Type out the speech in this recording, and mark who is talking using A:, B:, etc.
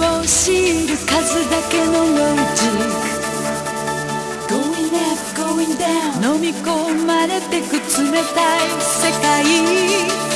A: を知る数だけのロジック Going up, going down 飲み込まれてく冷たい世界。